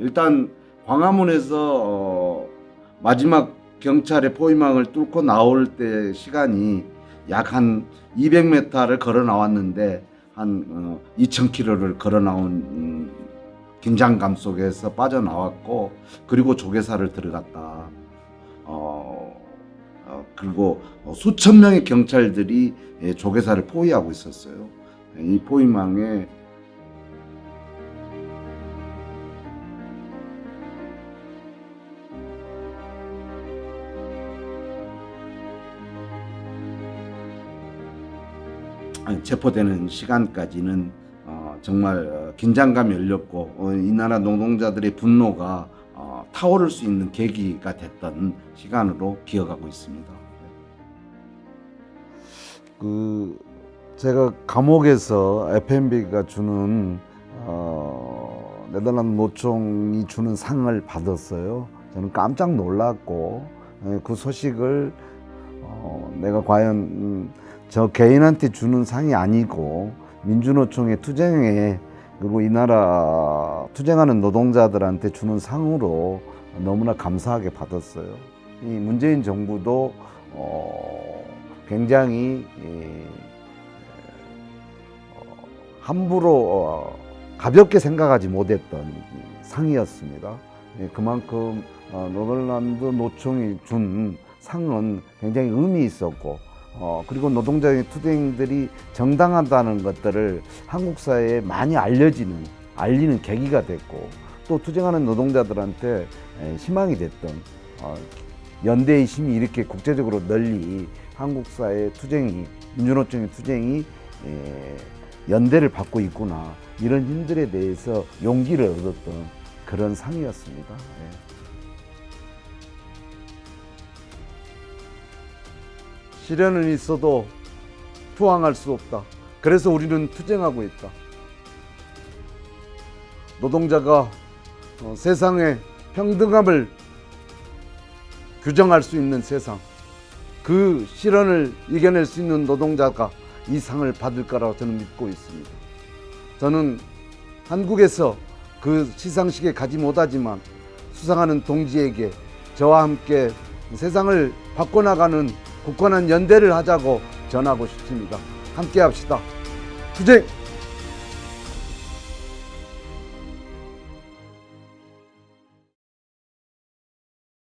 일단 광화문에서 어, 마지막 경찰의 포위망을 뚫고 나올 때 시간이 약 한 200m를 걸어 나왔는데 한 어, 2,000km를 걸어 나온 음, 긴장감 속에서 빠져나왔고 그리고 조계사를 들어갔다. 어, 어, 그리고 수천 명의 경찰들이 예, 조계사를 포위하고 있었어요. 이 포위망에 체포되는 시간까지는 어, 정말 어, 긴장감이 열렸고 어, 이 나라 노동자들의 분노가 어, 타오를 수 있는 계기가 됐던 시간으로 기억하고 있습니다. 그 제가 감옥에서 FMB가 주는 어, 네덜란드 노총이 주는 상을 받았어요. 저는 깜짝 놀랐고 예, 그 소식을 어, 내가 과연 음, 저 개인한테 주는 상이 아니고 민주노총의 투쟁에 그리고 이 나라 투쟁하는 노동자들한테 주는 상으로 너무나 감사하게 받았어요. 이 문재인 정부도 어, 굉장히 이, 어, 함부로 어, 가볍게 생각하지 못했던 상이었습니다. 예, 그만큼 어, 네덜란드 노총이 준 상은 굉장히 의미 있었고 어, 그리고 노동자의 투쟁들이 정당하다는 것들을 한국 사회에 많이 알려지는 알리는 계기가 됐고 또 투쟁하는 노동자들한테 에, 희망이 됐던 어, 연대의 힘이 이렇게 국제적으로 널리 한국 사회 투쟁이 민주노총의 투쟁이 에, 연대를 받고 있구나 이런 힘들에 대해서 용기를 얻었던 그런 상이었습니다. 예. 시련은 있어도 투항할 수 없다. 그래서 우리는 투쟁하고 있다. 노동자가 어, 세상의 평등함을 규정할 수 있는 세상, 그 시련을 이겨낼 수 있는 노동자가 이 상을 받을 거라고 저는 믿고 있습니다. 저는 한국에서 그 시상식에 가지 못하지만 수상하는 동지에게 저와 함께 세상을 바꿔나가는 굳건한 연대를 하자고 전하고 싶습니다. 함께 합시다. 투쟁!